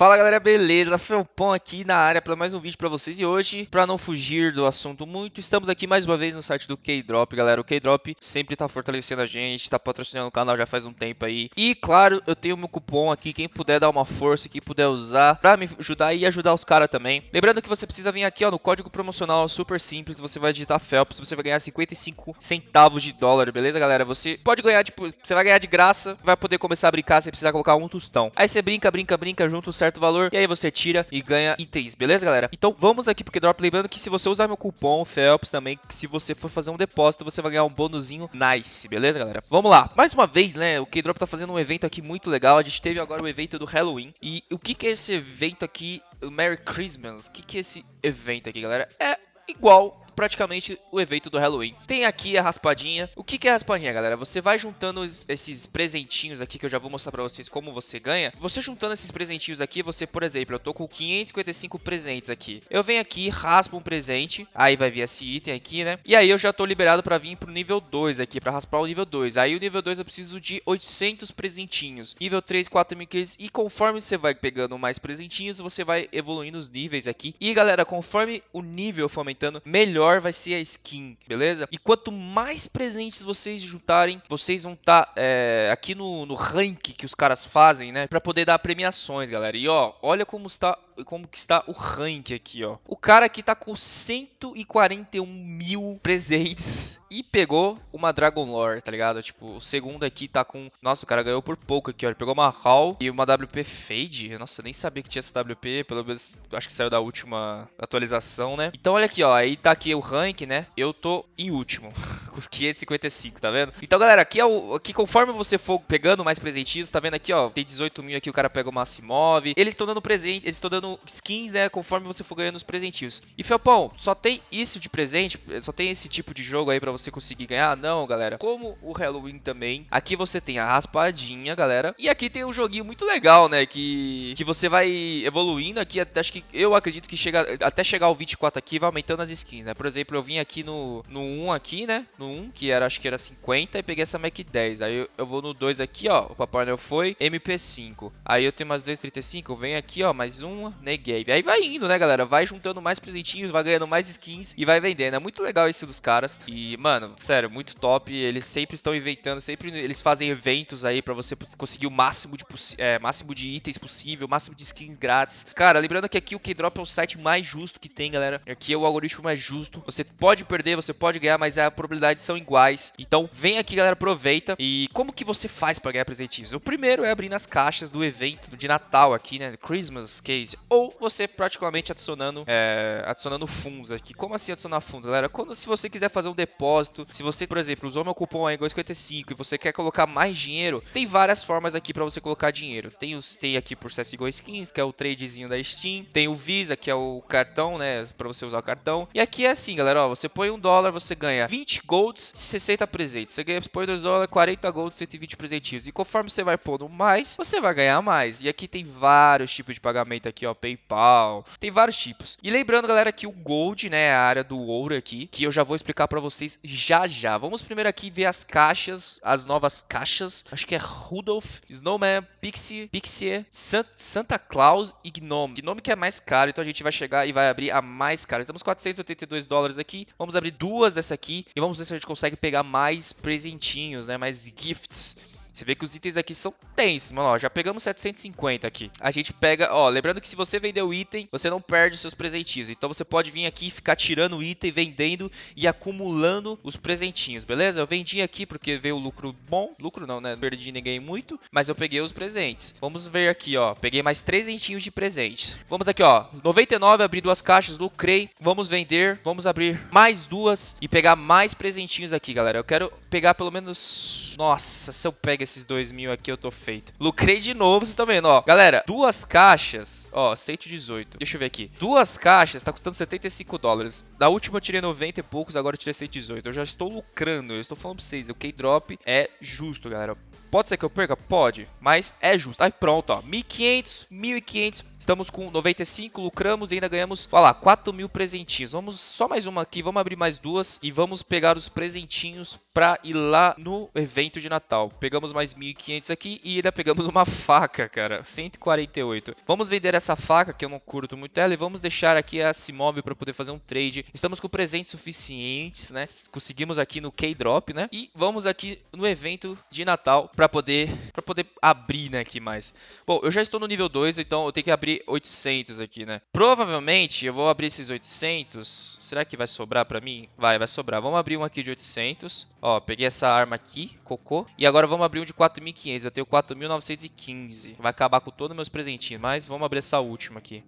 Fala galera, beleza? Felpon aqui na área para mais um vídeo para vocês e hoje, para não fugir do assunto muito, estamos aqui mais uma vez no site do K-Drop, galera. O K-Drop sempre tá fortalecendo a gente, tá patrocinando o canal já faz um tempo aí. E claro, eu tenho meu cupom aqui, quem puder dar uma força, quem puder usar para me ajudar e ajudar os caras também. Lembrando que você precisa vir aqui, ó, no código promocional super simples, você vai digitar Felps, você vai ganhar 55 centavos de dólar, beleza, galera? Você pode ganhar, tipo, você vai ganhar de graça, vai poder começar a brincar sem precisar colocar um tostão. Aí você brinca, brinca, brinca, junto certo valor e aí você tira e ganha itens, beleza, galera? Então vamos aqui pro Drop, lembrando que se você usar meu cupom Felps também, se você for fazer um depósito, você vai ganhar um bônusinho nice, beleza, galera? Vamos lá. Mais uma vez, né, o K-Drop tá fazendo um evento aqui muito legal. A gente teve agora o evento do Halloween. E o que que é esse evento aqui, o Merry Christmas? O que que é esse evento aqui, galera? É igual praticamente o evento do Halloween. Tem aqui a raspadinha. O que, que é raspadinha, galera? Você vai juntando esses presentinhos aqui, que eu já vou mostrar pra vocês como você ganha. Você juntando esses presentinhos aqui, você, por exemplo, eu tô com 555 presentes aqui. Eu venho aqui, raspo um presente, aí vai vir esse item aqui, né? E aí eu já tô liberado pra vir pro nível 2 aqui, pra raspar o nível 2. Aí o nível 2 eu preciso de 800 presentinhos. Nível 3, 4.500. E conforme você vai pegando mais presentinhos, você vai evoluindo os níveis aqui. E galera, conforme o nível for aumentando, melhor melhor vai ser a skin, beleza? E quanto mais presentes vocês juntarem, vocês vão estar tá, é, aqui no, no rank que os caras fazem, né? Pra poder dar premiações, galera. E ó, olha como está como que está o rank aqui, ó. O cara aqui tá com 141 mil presentes e pegou uma Dragon Lore, tá ligado? Tipo, o segundo aqui tá com... Nossa, o cara ganhou por pouco aqui, ó. Ele pegou uma Hall e uma WP Fade. Nossa, eu nem sabia que tinha essa WP, pelo menos acho que saiu da última atualização, né? Então olha aqui, ó. Aí tá aqui o rank, né? Eu tô em último, com os 555, tá vendo? Então, galera, aqui, é o, aqui conforme você for pegando mais presentinhos, tá vendo aqui, ó? Tem 18 mil aqui, o cara pega o Massimov. Eles estão dando presente, eles estão dando skins, né, conforme você for ganhando os presentinhos. E Felpão, só tem isso de presente? Só tem esse tipo de jogo aí pra você conseguir ganhar? Não, galera. Como o Halloween também, aqui você tem a raspadinha, galera. E aqui tem um joguinho muito legal, né, que, que você vai evoluindo aqui, acho que eu acredito que chega, até chegar ao 24 aqui vai aumentando as skins, né. Por exemplo, eu vim aqui no, no 1 aqui, né, no 1, que era, acho que era 50, e peguei essa Mac 10. Aí eu, eu vou no 2 aqui, ó, o Papai Noel foi, MP5. Aí eu tenho mais 235, eu venho aqui, ó, mais uma, neguei. Aí vai indo, né, galera? Vai juntando mais presentinhos, vai ganhando mais skins e vai vendendo. É muito legal isso dos caras. E, mano, sério, muito top. Eles sempre estão inventando, sempre eles fazem eventos aí pra você conseguir o máximo de, é, máximo de itens possível, máximo de skins grátis. Cara, lembrando que aqui o K-Drop é o site mais justo que tem, galera. Aqui é o algoritmo mais justo. Você pode perder, você pode ganhar, mas a probabilidade são iguais. Então, vem aqui, galera, aproveita. E como que você faz pra ganhar presentinhos? O primeiro é abrir as caixas do evento de Natal aqui, né? Christmas Case ou você praticamente adicionando, é, adicionando fundos aqui. Como assim adicionar fundos, galera? Quando se você quiser fazer um depósito, se você, por exemplo, usou meu cupom aí 55 e você quer colocar mais dinheiro, tem várias formas aqui para você colocar dinheiro. Tem os tem aqui por CSGO Skins, que é o tradezinho da Steam, tem o Visa, que é o cartão, né, para você usar o cartão. E aqui é assim, galera, ó, você põe um dólar, você ganha 20 golds, 60 presentes. Você ganha, põe 2 dólares, 40 golds, 120 presentinhos. E conforme você vai pondo mais, você vai ganhar mais. E aqui tem vários tipos de pagamento aqui, ó, PayPal, tem vários tipos. E lembrando, galera, que o Gold, né, é a área do ouro aqui, que eu já vou explicar para vocês já já. Vamos primeiro aqui ver as caixas, as novas caixas. Acho que é Rudolph, Snowman, Pixie, Pixie, Santa Claus e Gnome. Gnome que é mais caro, então a gente vai chegar e vai abrir a mais cara. Estamos 482 dólares aqui. Vamos abrir duas dessa aqui e vamos ver se a gente consegue pegar mais presentinhos, né, mais gifts. Você vê que os itens aqui são tensos, mano. Ó, já pegamos 750 aqui. A gente pega, ó, lembrando que se você vender o item, você não perde os seus presentinhos. Então você pode vir aqui e ficar tirando o item, vendendo e acumulando os presentinhos, beleza? Eu vendi aqui porque veio lucro bom. Lucro não, né? Não perdi ninguém muito, mas eu peguei os presentes. Vamos ver aqui, ó. Peguei mais trezentinhos de presentes. Vamos aqui, ó. 99, abri duas caixas, lucrei. Vamos vender, vamos abrir mais duas e pegar mais presentinhos aqui, galera. Eu quero pegar pelo menos... Nossa, se eu pego pega esses 2 mil aqui, eu tô feito. Lucrei de novo, vocês estão vendo, ó. Galera, duas caixas, ó, 118. Deixa eu ver aqui. Duas caixas tá custando 75 dólares. Da última eu tirei 90 e poucos, agora eu tirei 118. Eu já estou lucrando, eu estou falando pra vocês. O K-Drop é justo, galera Pode ser que eu perca? Pode, mas é justo. Aí pronto, ó, 1.500, 1.500, estamos com 95, lucramos e ainda ganhamos, olha lá, 4 mil presentinhos. Vamos só mais uma aqui, vamos abrir mais duas e vamos pegar os presentinhos pra ir lá no evento de Natal. Pegamos mais 1.500 aqui e ainda pegamos uma faca, cara, 148. Vamos vender essa faca, que eu não curto muito ela, e vamos deixar aqui a Simóvel para poder fazer um trade. Estamos com presentes suficientes, né? Conseguimos aqui no K-Drop, né? E vamos aqui no evento de Natal para poder para poder abrir, né, aqui mais. Bom, eu já estou no nível 2, então eu tenho que abrir 800 aqui, né? Provavelmente eu vou abrir esses 800. Será que vai sobrar para mim? Vai, vai sobrar. Vamos abrir um aqui de 800. Ó, peguei essa arma aqui, cocô. E agora vamos abrir um de 4.500. Eu tenho 4.915. Vai acabar com todos os meus presentinhos, mas vamos abrir essa última aqui.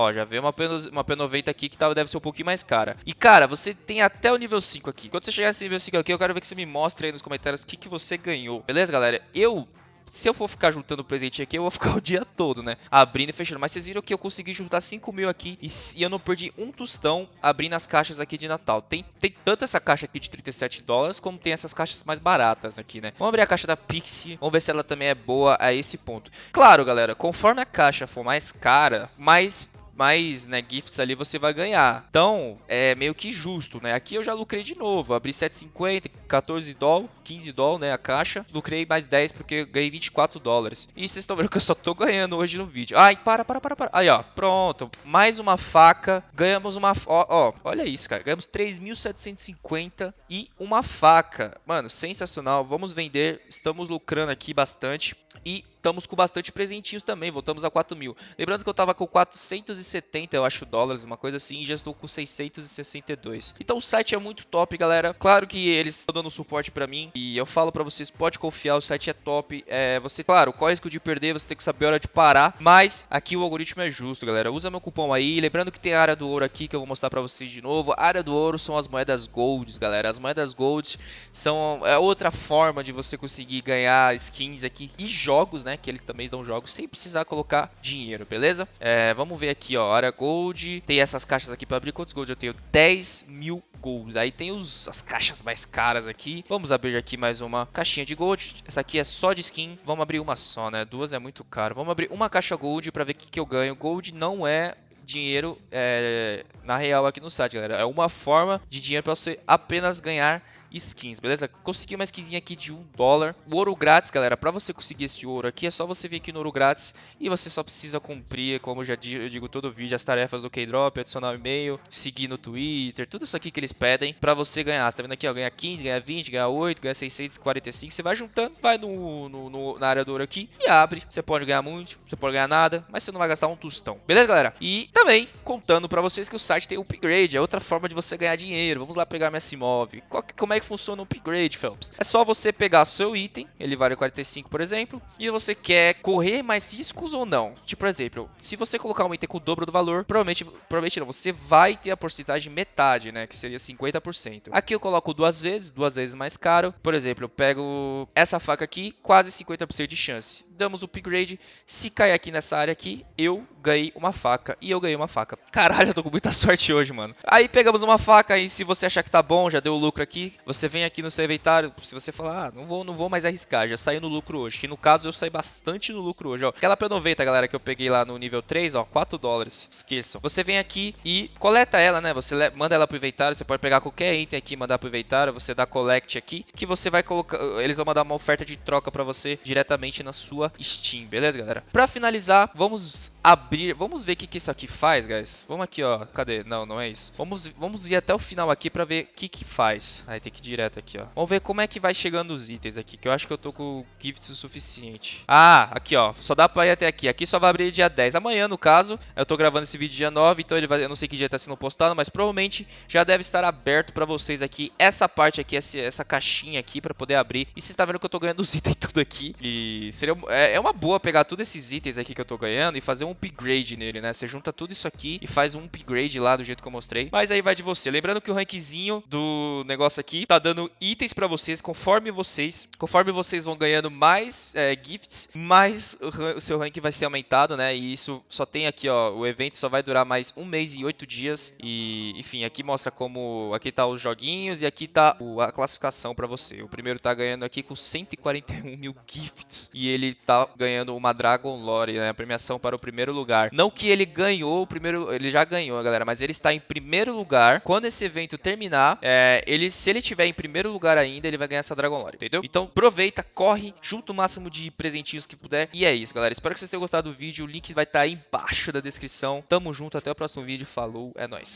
Ó, já veio uma, P, uma P90 aqui que tá, deve ser um pouquinho mais cara. E, cara, você tem até o nível 5 aqui. Quando você chegar nesse nível 5 aqui, eu quero ver que você me mostre aí nos comentários o que, que você ganhou. Beleza, galera? Eu se eu for ficar juntando presente aqui, eu vou ficar o dia todo, né? Abrindo e fechando. Mas vocês viram que eu consegui juntar 5 mil aqui e, e, eu não perdi um tostão abrindo as caixas aqui de Natal. Tem, tem tanto essa caixa aqui de 37 dólares, como tem essas caixas mais baratas aqui, né? Vamos abrir a caixa da Pixie, vamos ver se ela também é boa a esse ponto. Claro, galera, conforme a caixa for mais cara, mais mais né, gifts ali você vai ganhar. Então, é meio que justo, né? Aqui eu já lucrei de novo, abri 7,50, 14 dólares, 15 dólares, né, a caixa. Lucrei mais 10 porque ganhei 24 dólares. E vocês estão vendo que eu só tô ganhando hoje no vídeo. Ai, para, para, para, para. Aí, ó, pronto. Mais uma faca. Ganhamos uma... Ó, ó olha isso, cara. Ganhamos 3.750 e uma faca. Mano, sensacional. Vamos vender. Estamos lucrando aqui bastante. E estamos com bastante presentinhos também, voltamos a 4 mil. Lembrando que eu estava com 470, eu acho, dólares, uma coisa assim, e já estou com 662. Então o site é muito top, galera. Claro que eles estão dando suporte para mim, e eu falo para vocês, pode confiar, o site é top. É, você, claro, qual é o risco de perder, você tem que saber a hora de parar, mas aqui o algoritmo é justo, galera. Usa meu cupom aí, lembrando que tem a área do ouro aqui, que eu vou mostrar para vocês de novo. A área do ouro são as moedas golds, galera. As moedas golds são é outra forma de você conseguir ganhar skins aqui e jogos, né? Que eles também dão jogos sem precisar colocar dinheiro, beleza? É, vamos ver aqui, ó. Área Gold. Tem essas caixas aqui para abrir. Quantos Gold eu tenho? 10 mil Golds. Aí tem os, as caixas mais caras aqui. Vamos abrir aqui mais uma caixinha de Gold. Essa aqui é só de skin. Vamos abrir uma só, né? Duas é muito caro. Vamos abrir uma caixa Gold para ver o que, que eu ganho. Gold não é dinheiro é, na real aqui no site, galera. É uma forma de dinheiro para você apenas ganhar skins, beleza? Consegui uma skinzinha aqui de 1 dólar. O ouro grátis, galera, para você conseguir esse ouro aqui, é só você vir aqui no ouro grátis e você só precisa cumprir, como eu já digo, eu digo todo vídeo, as tarefas do K-Drop, adicionar o um e-mail, seguir no Twitter, tudo isso aqui que eles pedem para você ganhar. Você tá vendo aqui, ó, ganha 15, ganha 20, ganha 8, ganha 645, você vai juntando, vai no, no, no, na área do ouro aqui e abre. Você pode ganhar muito, você pode ganhar nada, mas você não vai gastar um tostão, beleza, galera? E também contando para vocês que o site tem upgrade, é outra forma de você ganhar dinheiro. Vamos lá pegar minha Simove. Qual, como é é que funciona o upgrade, Phelps? É só você pegar seu item, ele vale 45, por exemplo, e você quer correr mais riscos ou não. Tipo, por exemplo, se você colocar um item com o dobro do valor, provavelmente, provavelmente não, você vai ter a porcentagem metade, né, que seria 50%. Aqui eu coloco duas vezes, duas vezes mais caro. Por exemplo, eu pego essa faca aqui, quase 50% de chance. Damos o upgrade, se cair aqui nessa área aqui, eu ganhei uma faca e eu ganhei uma faca. Caralho, eu tô com muita sorte hoje, mano. Aí pegamos uma faca e se você achar que tá bom, já deu lucro aqui, você vem aqui no seu inventário, se você falar, ah, não vou, não vou mais arriscar, já saí no lucro hoje. Que no caso eu saí bastante no lucro hoje, ó. Aquela P90, galera, que eu peguei lá no nível 3, ó, 4 dólares. Esqueçam. Você vem aqui e coleta ela, né? Você manda ela pro inventário, você pode pegar qualquer item aqui, mandar pro inventário, você dá collect aqui, que você vai colocar, eles vão mandar uma oferta de troca para você diretamente na sua Steam, beleza, galera? Para finalizar, vamos abrir, vamos ver o que que isso aqui faz, guys. Vamos aqui, ó. Cadê? Não, não é isso. Vamos, vamos ir até o final aqui para ver o que que faz. Aí tem que ir direto aqui, ó. Vamos ver como é que vai chegando os itens aqui, que eu acho que eu tô com gifts o suficiente. Ah, aqui, ó. Só dá pra ir até aqui. Aqui só vai abrir dia 10. Amanhã, no caso, eu tô gravando esse vídeo dia 9, então ele vai, eu não sei que dia tá sendo postado, mas provavelmente já deve estar aberto pra vocês aqui. Essa parte aqui, essa, essa caixinha aqui pra poder abrir. E vocês estão vendo que eu tô ganhando os itens tudo aqui. E seria, é, é uma boa pegar todos esses itens aqui que eu tô ganhando e fazer um upgrade nele, né? Você junta tudo isso aqui e faz um upgrade lá do jeito que eu mostrei. Mas aí vai de você. Lembrando que o rankzinho do negócio aqui tá dando itens pra vocês conforme vocês, conforme vocês vão ganhando mais é, gifts, mais o, seu rank vai ser aumentado, né? E isso só tem aqui, ó, o evento só vai durar mais um mês e oito dias. E, enfim, aqui mostra como, aqui tá os joguinhos e aqui tá a classificação pra você. O primeiro tá ganhando aqui com 141 mil gifts e ele tá ganhando uma Dragon Lore, né? A premiação para o primeiro lugar. Não que ele ganhou o primeiro, ele já ganhou, galera, mas ele está em primeiro lugar. Quando esse evento terminar, é, ele, se ele tiver em primeiro lugar ainda, ele vai ganhar essa Dragon Lore, entendeu? Então aproveita, corre, junta o máximo de presentinhos que puder. E é isso, galera. Espero que vocês tenham gostado do vídeo. O link vai estar tá aí embaixo da descrição. Tamo junto, até o próximo vídeo. Falou, é nóis.